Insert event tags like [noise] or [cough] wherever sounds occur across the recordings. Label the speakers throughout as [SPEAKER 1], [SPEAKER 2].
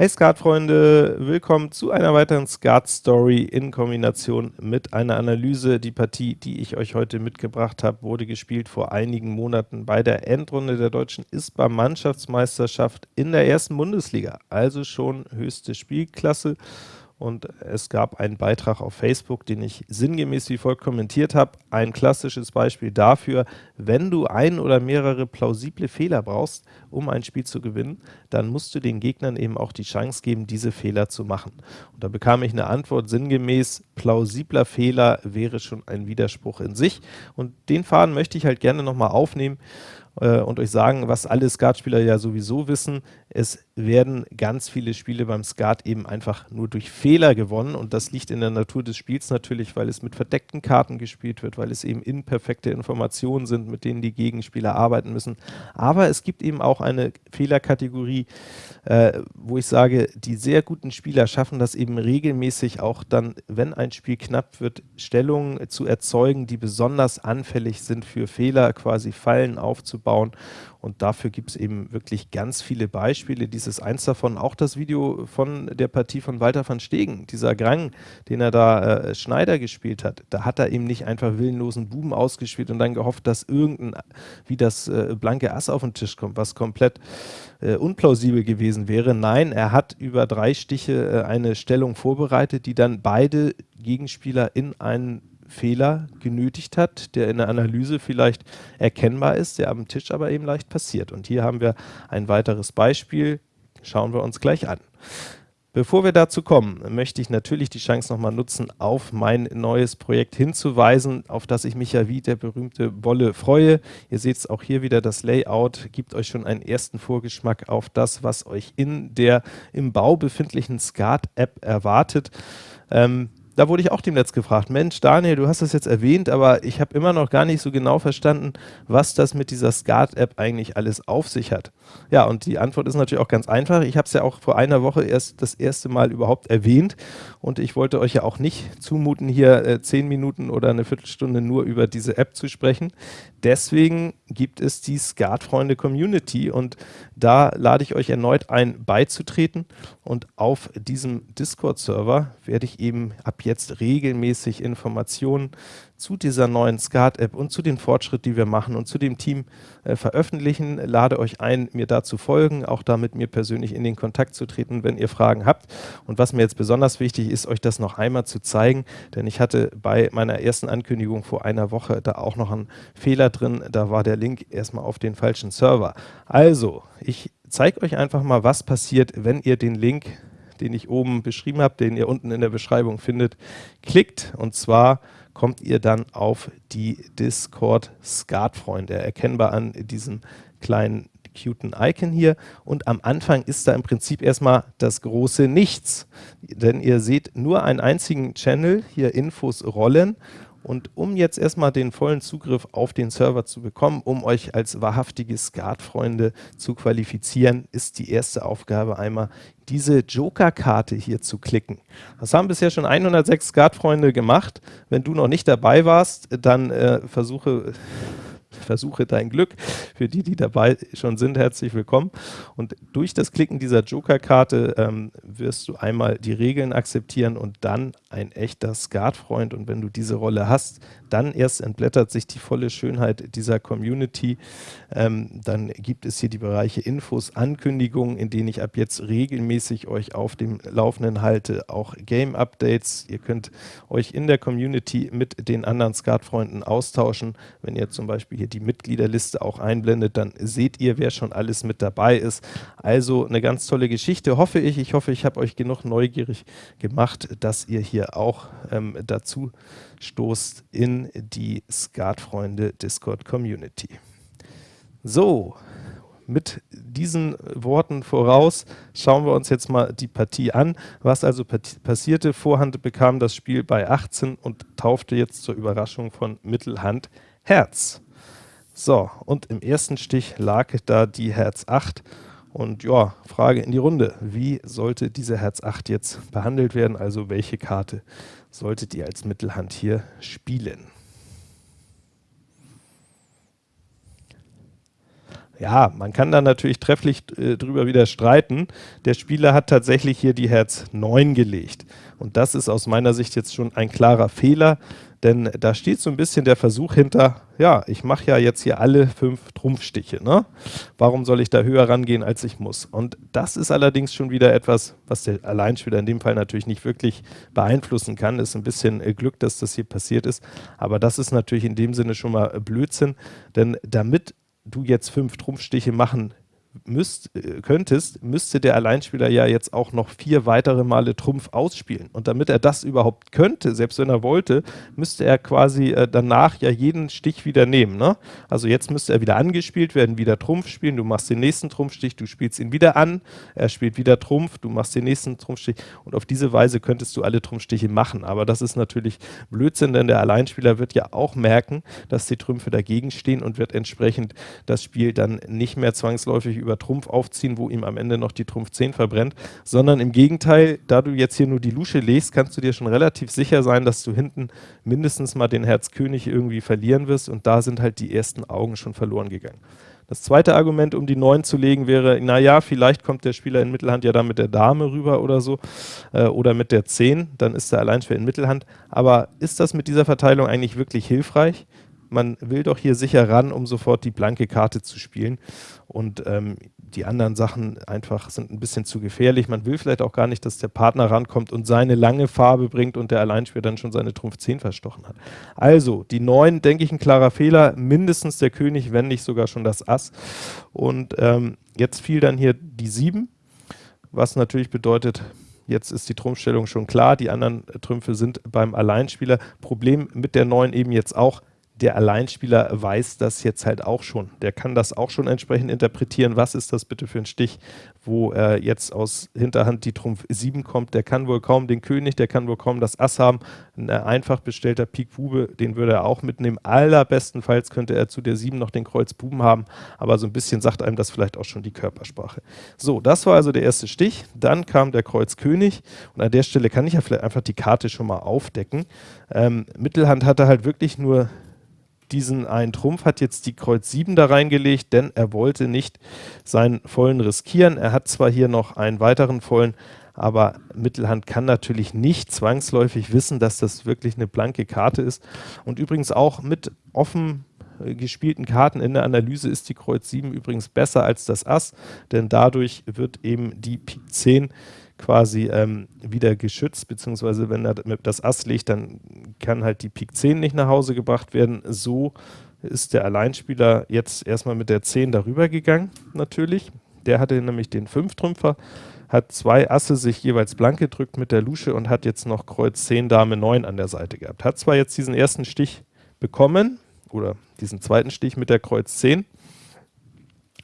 [SPEAKER 1] Hey Skat-Freunde, willkommen zu einer weiteren Skat-Story in Kombination mit einer Analyse. Die Partie, die ich euch heute mitgebracht habe, wurde gespielt vor einigen Monaten bei der Endrunde der deutschen ISPA-Mannschaftsmeisterschaft in der ersten Bundesliga, also schon höchste Spielklasse und es gab einen Beitrag auf Facebook, den ich sinngemäß wie folgt kommentiert habe. Ein klassisches Beispiel dafür, wenn du ein oder mehrere plausible Fehler brauchst, um ein Spiel zu gewinnen, dann musst du den Gegnern eben auch die Chance geben, diese Fehler zu machen. Und da bekam ich eine Antwort sinngemäß, plausibler Fehler wäre schon ein Widerspruch in sich. Und den Faden möchte ich halt gerne nochmal aufnehmen äh, und euch sagen, was alle Skatspieler ja sowieso wissen, es werden ganz viele Spiele beim Skat eben einfach nur durch Fehler gewonnen und das liegt in der Natur des Spiels natürlich, weil es mit verdeckten Karten gespielt wird, weil es eben imperfekte Informationen sind, mit denen die Gegenspieler arbeiten müssen. Aber es gibt eben auch eine Fehlerkategorie, äh, wo ich sage, die sehr guten Spieler schaffen das eben regelmäßig auch dann, wenn ein Spiel knapp wird, Stellungen zu erzeugen, die besonders anfällig sind für Fehler, quasi Fallen aufzubauen und dafür gibt es eben wirklich ganz viele Beispiele. Dieses eins davon, auch das Video von der Partie von Walter van Stegen, dieser Grang, den er da äh, Schneider gespielt hat. Da hat er eben nicht einfach willenlosen Buben ausgespielt und dann gehofft, dass irgendein, wie das äh, blanke Ass auf den Tisch kommt, was komplett äh, unplausibel gewesen wäre. Nein, er hat über drei Stiche äh, eine Stellung vorbereitet, die dann beide Gegenspieler in einen Fehler genötigt hat, der in der Analyse vielleicht erkennbar ist, der am Tisch aber eben leicht passiert. Und hier haben wir ein weiteres Beispiel, schauen wir uns gleich an. Bevor wir dazu kommen, möchte ich natürlich die Chance nochmal nutzen, auf mein neues Projekt hinzuweisen, auf das ich mich ja wie der berühmte Wolle freue. Ihr seht es auch hier wieder, das Layout gibt euch schon einen ersten Vorgeschmack auf das, was euch in der im Bau befindlichen Skat-App erwartet. Ähm, da wurde ich auch demnächst gefragt, Mensch Daniel, du hast das jetzt erwähnt, aber ich habe immer noch gar nicht so genau verstanden, was das mit dieser Skat-App eigentlich alles auf sich hat. Ja, und die Antwort ist natürlich auch ganz einfach. Ich habe es ja auch vor einer Woche erst das erste Mal überhaupt erwähnt und ich wollte euch ja auch nicht zumuten, hier äh, zehn Minuten oder eine Viertelstunde nur über diese App zu sprechen. Deswegen gibt es die Skat-Freunde Community und da lade ich euch erneut ein, beizutreten und auf diesem Discord-Server werde ich eben ab jetzt regelmäßig Informationen zu dieser neuen Skat-App und zu den Fortschritten, die wir machen und zu dem Team äh, veröffentlichen. Lade euch ein, mir da zu folgen, auch da mit mir persönlich in den Kontakt zu treten, wenn ihr Fragen habt. Und was mir jetzt besonders wichtig ist, euch das noch einmal zu zeigen, denn ich hatte bei meiner ersten Ankündigung vor einer Woche da auch noch einen Fehler drin. Da war der Link erstmal auf den falschen Server. Also, ich zeige euch einfach mal, was passiert, wenn ihr den Link den ich oben beschrieben habe, den ihr unten in der Beschreibung findet, klickt. Und zwar kommt ihr dann auf die Discord Skat-Freunde, erkennbar an diesem kleinen cuten Icon hier und am Anfang ist da im Prinzip erstmal das große Nichts, denn ihr seht nur einen einzigen Channel, hier Infos rollen und um jetzt erstmal den vollen Zugriff auf den Server zu bekommen, um euch als wahrhaftige Skat-Freunde zu qualifizieren, ist die erste Aufgabe einmal diese Joker-Karte hier zu klicken. Das haben bisher schon 106 Skat-Freunde gemacht. Wenn du noch nicht dabei warst, dann äh, versuche versuche dein Glück. Für die, die dabei schon sind, herzlich willkommen. Und durch das Klicken dieser Joker-Karte ähm, wirst du einmal die Regeln akzeptieren und dann ein echter Skat-Freund. Und wenn du diese Rolle hast, dann erst entblättert sich die volle Schönheit dieser Community. Ähm, dann gibt es hier die Bereiche Infos, Ankündigungen, in denen ich ab jetzt regelmäßig euch auf dem Laufenden halte, auch Game-Updates. Ihr könnt euch in der Community mit den anderen Skat-Freunden austauschen. Wenn ihr zum Beispiel hier die Mitgliederliste auch einblendet, dann seht ihr, wer schon alles mit dabei ist. Also eine ganz tolle Geschichte, hoffe ich. Ich hoffe, ich habe euch genug neugierig gemacht, dass ihr hier auch ähm, dazu stoßt in die Skatfreunde Discord Community. So, mit diesen Worten voraus schauen wir uns jetzt mal die Partie an. Was also passierte, Vorhand bekam das Spiel bei 18 und taufte jetzt zur Überraschung von Mittelhand Herz. So, und im ersten Stich lag da die Herz 8. Und ja, Frage in die Runde. Wie sollte diese Herz 8 jetzt behandelt werden? Also welche Karte solltet ihr als Mittelhand hier spielen? Ja, man kann da natürlich trefflich äh, drüber wieder streiten. Der Spieler hat tatsächlich hier die Herz 9 gelegt. Und das ist aus meiner Sicht jetzt schon ein klarer Fehler, denn da steht so ein bisschen der Versuch hinter, ja, ich mache ja jetzt hier alle fünf Trumpfstiche, ne? Warum soll ich da höher rangehen, als ich muss? Und das ist allerdings schon wieder etwas, was der Alleinspieler in dem Fall natürlich nicht wirklich beeinflussen kann. Ist ein bisschen äh, Glück, dass das hier passiert ist, aber das ist natürlich in dem Sinne schon mal Blödsinn, denn damit du jetzt fünf Trumpfstiche machen müsst, äh, könntest, müsste der Alleinspieler ja jetzt auch noch vier weitere Male Trumpf ausspielen. Und damit er das überhaupt könnte, selbst wenn er wollte, müsste er quasi äh, danach ja jeden Stich wieder nehmen. Ne? Also jetzt müsste er wieder angespielt werden, wieder Trumpf spielen, du machst den nächsten Trumpfstich, du spielst ihn wieder an, er spielt wieder Trumpf, du machst den nächsten Trumpfstich und auf diese Weise könntest du alle Trumpfstiche machen. Aber das ist natürlich Blödsinn, denn der Alleinspieler wird ja auch merken, dass die Trümpfe dagegen stehen und wird entsprechend das Spiel dann nicht mehr zwangsläufig über Trumpf aufziehen, wo ihm am Ende noch die Trumpf 10 verbrennt, sondern im Gegenteil, da du jetzt hier nur die Lusche legst, kannst du dir schon relativ sicher sein, dass du hinten mindestens mal den Herz König irgendwie verlieren wirst und da sind halt die ersten Augen schon verloren gegangen. Das zweite Argument, um die 9 zu legen, wäre, naja, vielleicht kommt der Spieler in Mittelhand ja dann mit der Dame rüber oder so äh, oder mit der 10, dann ist er Alleinspieler in Mittelhand. Aber ist das mit dieser Verteilung eigentlich wirklich hilfreich? Man will doch hier sicher ran, um sofort die blanke Karte zu spielen. Und ähm, die anderen Sachen einfach sind ein bisschen zu gefährlich. Man will vielleicht auch gar nicht, dass der Partner rankommt und seine lange Farbe bringt und der Alleinspieler dann schon seine Trumpf 10 verstochen hat. Also, die 9, denke ich, ein klarer Fehler. Mindestens der König, wenn nicht sogar schon das Ass. Und ähm, jetzt fiel dann hier die 7, was natürlich bedeutet, Jetzt ist die Trumpfstellung schon klar, die anderen Trümpfe sind beim Alleinspieler. Problem mit der 9 eben jetzt auch, der Alleinspieler weiß das jetzt halt auch schon. Der kann das auch schon entsprechend interpretieren. Was ist das bitte für ein Stich, wo er jetzt aus Hinterhand die Trumpf 7 kommt? Der kann wohl kaum den König, der kann wohl kaum das Ass haben. Ein äh, einfach bestellter Pik Bube, den würde er auch mitnehmen. Allerbestenfalls könnte er zu der 7 noch den Kreuz Buben haben, aber so ein bisschen sagt einem das vielleicht auch schon die Körpersprache. So, das war also der erste Stich. Dann kam der Kreuz König und an der Stelle kann ich ja vielleicht einfach die Karte schon mal aufdecken. Ähm, Mittelhand hatte halt wirklich nur diesen einen Trumpf, hat jetzt die Kreuz 7 da reingelegt, denn er wollte nicht seinen vollen riskieren. Er hat zwar hier noch einen weiteren vollen, aber Mittelhand kann natürlich nicht zwangsläufig wissen, dass das wirklich eine blanke Karte ist. Und übrigens auch mit offen äh, gespielten Karten in der Analyse ist die Kreuz 7 übrigens besser als das Ass, denn dadurch wird eben die Pik 10 quasi ähm, wieder geschützt, beziehungsweise wenn er das Ass legt, dann kann halt die Pik 10 nicht nach Hause gebracht werden. So ist der Alleinspieler jetzt erstmal mit der 10 darüber gegangen, natürlich. Der hatte nämlich den 5-Trümpfer, hat zwei Asse sich jeweils blank gedrückt mit der Lusche und hat jetzt noch Kreuz 10, Dame 9 an der Seite gehabt. Hat zwar jetzt diesen ersten Stich bekommen, oder diesen zweiten Stich mit der Kreuz 10,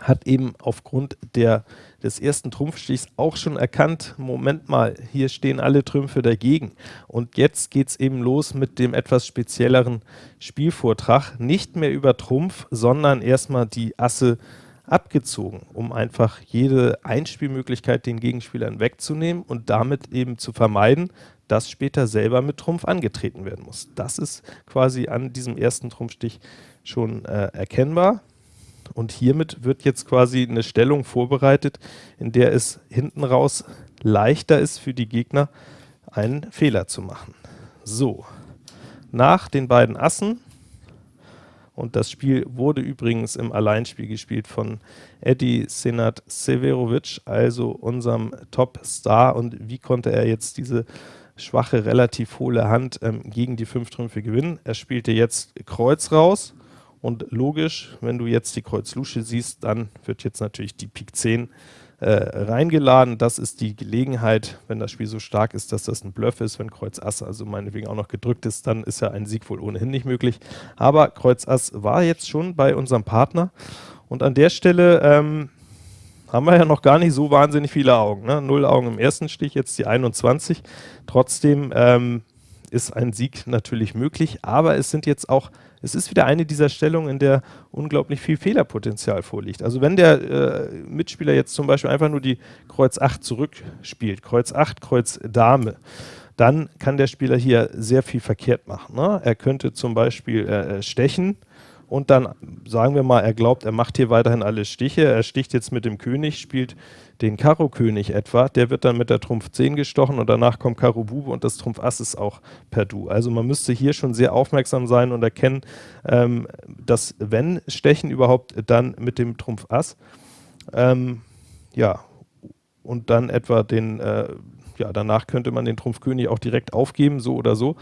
[SPEAKER 1] hat eben aufgrund der, des ersten Trumpfstichs auch schon erkannt, Moment mal, hier stehen alle Trümpfe dagegen. Und jetzt geht es eben los mit dem etwas spezielleren Spielvortrag. Nicht mehr über Trumpf, sondern erstmal die Asse abgezogen, um einfach jede Einspielmöglichkeit den Gegenspielern wegzunehmen und damit eben zu vermeiden, dass später selber mit Trumpf angetreten werden muss. Das ist quasi an diesem ersten Trumpfstich schon äh, erkennbar. Und hiermit wird jetzt quasi eine Stellung vorbereitet, in der es hinten raus leichter ist für die Gegner, einen Fehler zu machen. So, nach den beiden Assen, und das Spiel wurde übrigens im Alleinspiel gespielt von Eddie Senat Severovic, also unserem Top-Star. Und wie konnte er jetzt diese schwache, relativ hohle Hand ähm, gegen die fünf Trümpfe gewinnen? Er spielte jetzt Kreuz raus, und logisch, wenn du jetzt die Kreuz Lusche siehst, dann wird jetzt natürlich die Pik 10 äh, reingeladen. Das ist die Gelegenheit, wenn das Spiel so stark ist, dass das ein Bluff ist. Wenn Kreuz Ass also meinetwegen auch noch gedrückt ist, dann ist ja ein Sieg wohl ohnehin nicht möglich. Aber Kreuz Ass war jetzt schon bei unserem Partner. Und an der Stelle ähm, haben wir ja noch gar nicht so wahnsinnig viele Augen. Ne? Null Augen im ersten Stich, jetzt die 21. Trotzdem ähm, ist ein Sieg natürlich möglich, aber es sind jetzt auch es ist wieder eine dieser Stellungen, in der unglaublich viel Fehlerpotenzial vorliegt. Also wenn der äh, Mitspieler jetzt zum Beispiel einfach nur die Kreuz 8 zurückspielt, Kreuz 8, Kreuz Dame, dann kann der Spieler hier sehr viel verkehrt machen. Ne? Er könnte zum Beispiel äh, stechen und dann sagen wir mal, er glaubt, er macht hier weiterhin alle Stiche, er sticht jetzt mit dem König, spielt den Karo-König etwa, der wird dann mit der Trumpf 10 gestochen und danach kommt Karo Bube und das Trumpf Ass ist auch perdu. Also man müsste hier schon sehr aufmerksam sein und erkennen, ähm, dass wenn Stechen überhaupt, dann mit dem Trumpf Ass. Ähm, ja, und dann etwa den äh, ja, danach könnte man den Trumpf König auch direkt aufgeben, so oder so.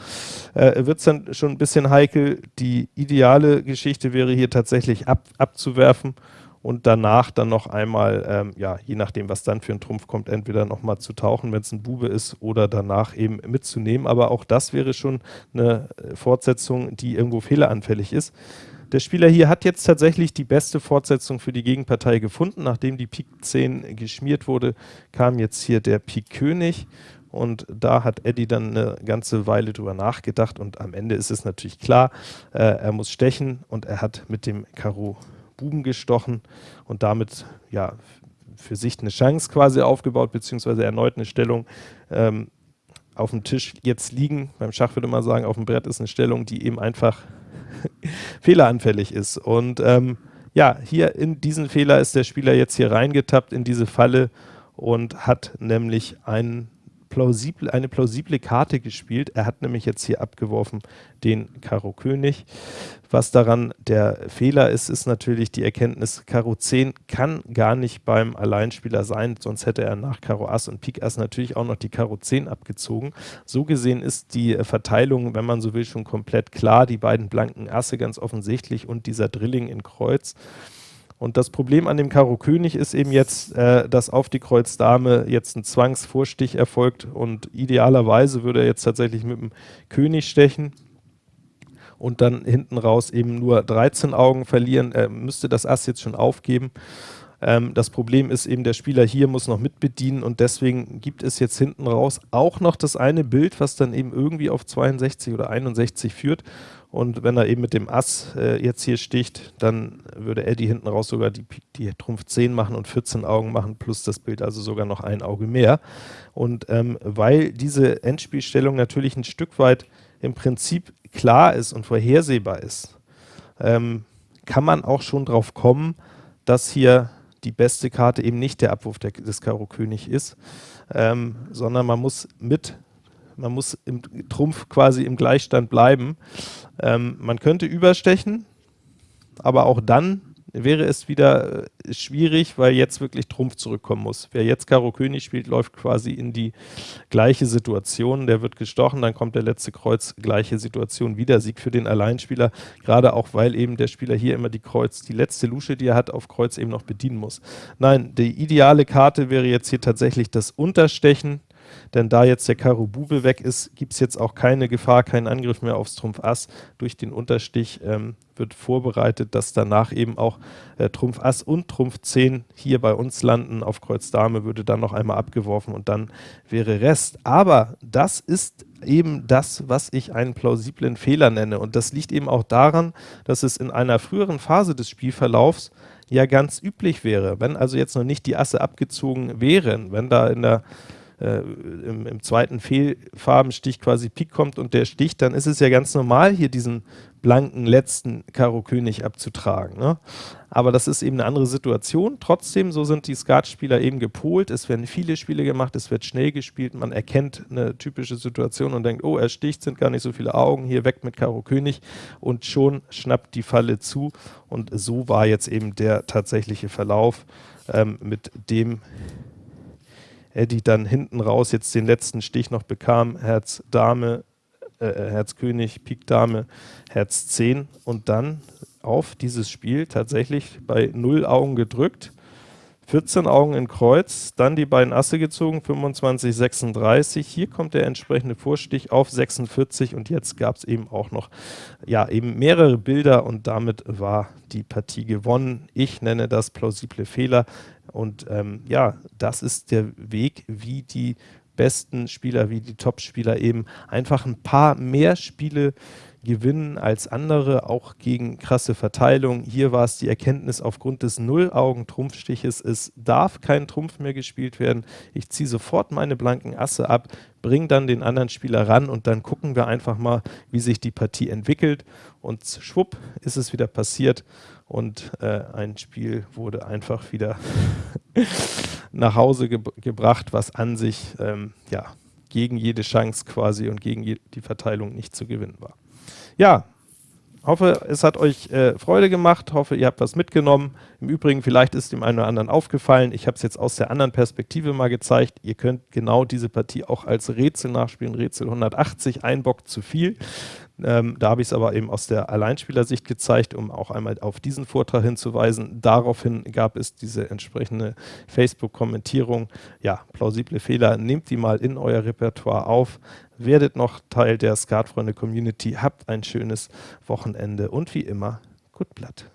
[SPEAKER 1] Äh, Wird es dann schon ein bisschen heikel. Die ideale Geschichte wäre hier tatsächlich ab, abzuwerfen und danach dann noch einmal, ähm, ja, je nachdem, was dann für ein Trumpf kommt, entweder nochmal zu tauchen, wenn es ein Bube ist, oder danach eben mitzunehmen. Aber auch das wäre schon eine äh, Fortsetzung, die irgendwo fehleranfällig ist. Der Spieler hier hat jetzt tatsächlich die beste Fortsetzung für die Gegenpartei gefunden. Nachdem die Pik 10 geschmiert wurde, kam jetzt hier der Pik König und da hat Eddie dann eine ganze Weile drüber nachgedacht und am Ende ist es natürlich klar, äh, er muss stechen und er hat mit dem Karo Buben gestochen und damit ja für sich eine Chance quasi aufgebaut, beziehungsweise erneut eine Stellung ähm, auf dem Tisch jetzt liegen. Beim Schach würde man sagen, auf dem Brett ist eine Stellung, die eben einfach fehleranfällig ist. Und ähm, ja, hier in diesen Fehler ist der Spieler jetzt hier reingetappt in diese Falle und hat nämlich einen plausibel, eine plausible Karte gespielt. Er hat nämlich jetzt hier abgeworfen den Karo König. Was daran der Fehler ist, ist natürlich die Erkenntnis, Karo 10 kann gar nicht beim Alleinspieler sein, sonst hätte er nach Karo Ass und Pik Ass natürlich auch noch die Karo 10 abgezogen. So gesehen ist die Verteilung, wenn man so will, schon komplett klar. Die beiden blanken Asse ganz offensichtlich und dieser Drilling in Kreuz. Und das Problem an dem Karo König ist eben jetzt, äh, dass auf die Kreuz Dame jetzt ein Zwangsvorstich erfolgt und idealerweise würde er jetzt tatsächlich mit dem König stechen und dann hinten raus eben nur 13 Augen verlieren. Er müsste das Ass jetzt schon aufgeben. Ähm, das Problem ist eben, der Spieler hier muss noch mitbedienen und deswegen gibt es jetzt hinten raus auch noch das eine Bild, was dann eben irgendwie auf 62 oder 61 führt und wenn er eben mit dem Ass äh, jetzt hier sticht, dann würde Eddie hinten raus sogar die, die Trumpf 10 machen und 14 Augen machen, plus das Bild also sogar noch ein Auge mehr. Und ähm, weil diese Endspielstellung natürlich ein Stück weit im Prinzip klar ist und vorhersehbar ist, ähm, kann man auch schon drauf kommen, dass hier die beste Karte eben nicht der Abwurf der, des Karo König ist, ähm, sondern man muss mit man muss im Trumpf quasi im Gleichstand bleiben. Ähm, man könnte überstechen, aber auch dann wäre es wieder äh, schwierig, weil jetzt wirklich Trumpf zurückkommen muss. Wer jetzt Karo König spielt, läuft quasi in die gleiche Situation. Der wird gestochen, dann kommt der letzte Kreuz, gleiche Situation, wieder Sieg für den Alleinspieler, gerade auch, weil eben der Spieler hier immer die Kreuz, die letzte Lusche, die er hat, auf Kreuz eben noch bedienen muss. Nein, die ideale Karte wäre jetzt hier tatsächlich das Unterstechen, denn da jetzt der Karo Bube weg ist, gibt es jetzt auch keine Gefahr, keinen Angriff mehr aufs Trumpf Ass. Durch den Unterstich ähm, wird vorbereitet, dass danach eben auch äh, Trumpf Ass und Trumpf 10 hier bei uns landen. Auf Kreuz Dame würde dann noch einmal abgeworfen und dann wäre Rest. Aber das ist eben das, was ich einen plausiblen Fehler nenne. Und das liegt eben auch daran, dass es in einer früheren Phase des Spielverlaufs ja ganz üblich wäre, wenn also jetzt noch nicht die Asse abgezogen wären, wenn da in der äh, im, im, zweiten Fehlfarbenstich quasi Pik kommt und der sticht, dann ist es ja ganz normal, hier diesen blanken letzten Karo König abzutragen. Ne? Aber das ist eben eine andere Situation. Trotzdem, so sind die Skatspieler eben gepolt. Es werden viele Spiele gemacht, es wird schnell gespielt. Man erkennt eine typische Situation und denkt, oh, er sticht, sind gar nicht so viele Augen, hier weg mit Karo König. Und schon schnappt die Falle zu. Und so war jetzt eben der tatsächliche Verlauf, ähm, mit dem Eddie dann hinten raus jetzt den letzten Stich noch bekam, Herz Dame, äh, äh Herz König, Pik Dame, Herz 10 und dann auf dieses Spiel tatsächlich bei 0 Augen gedrückt, 14 Augen in Kreuz, dann die beiden Asse gezogen, 25, 36. Hier kommt der entsprechende Vorstich auf 46 und jetzt gab es eben auch noch ja, eben mehrere Bilder und damit war die Partie gewonnen. Ich nenne das plausible Fehler. Und ähm, ja, das ist der Weg, wie die besten Spieler wie die Top-Spieler eben einfach ein paar mehr Spiele gewinnen als andere, auch gegen krasse Verteilung. Hier war es die Erkenntnis aufgrund des Null-Augen-Trumpfstiches, es darf kein Trumpf mehr gespielt werden. Ich ziehe sofort meine blanken Asse ab, bringe dann den anderen Spieler ran und dann gucken wir einfach mal, wie sich die Partie entwickelt. Und schwupp ist es wieder passiert und äh, ein Spiel wurde einfach wieder [laughs] nach Hause ge gebracht, was an sich ähm, ja, gegen jede Chance quasi und gegen die Verteilung nicht zu gewinnen war. Ja, hoffe, es hat euch äh, Freude gemacht, hoffe, ihr habt was mitgenommen. Im Übrigen, vielleicht ist dem einen oder anderen aufgefallen, ich habe es jetzt aus der anderen Perspektive mal gezeigt, ihr könnt genau diese Partie auch als Rätsel nachspielen, Rätsel 180, ein Bock zu viel. Ähm, da habe ich es aber eben aus der Alleinspielersicht gezeigt, um auch einmal auf diesen Vortrag hinzuweisen. Daraufhin gab es diese entsprechende Facebook-Kommentierung. Ja, plausible Fehler, nehmt die mal in euer Repertoire auf, werdet noch Teil der Skatfreunde-Community, habt ein schönes Wochenende und wie immer, gut Blatt.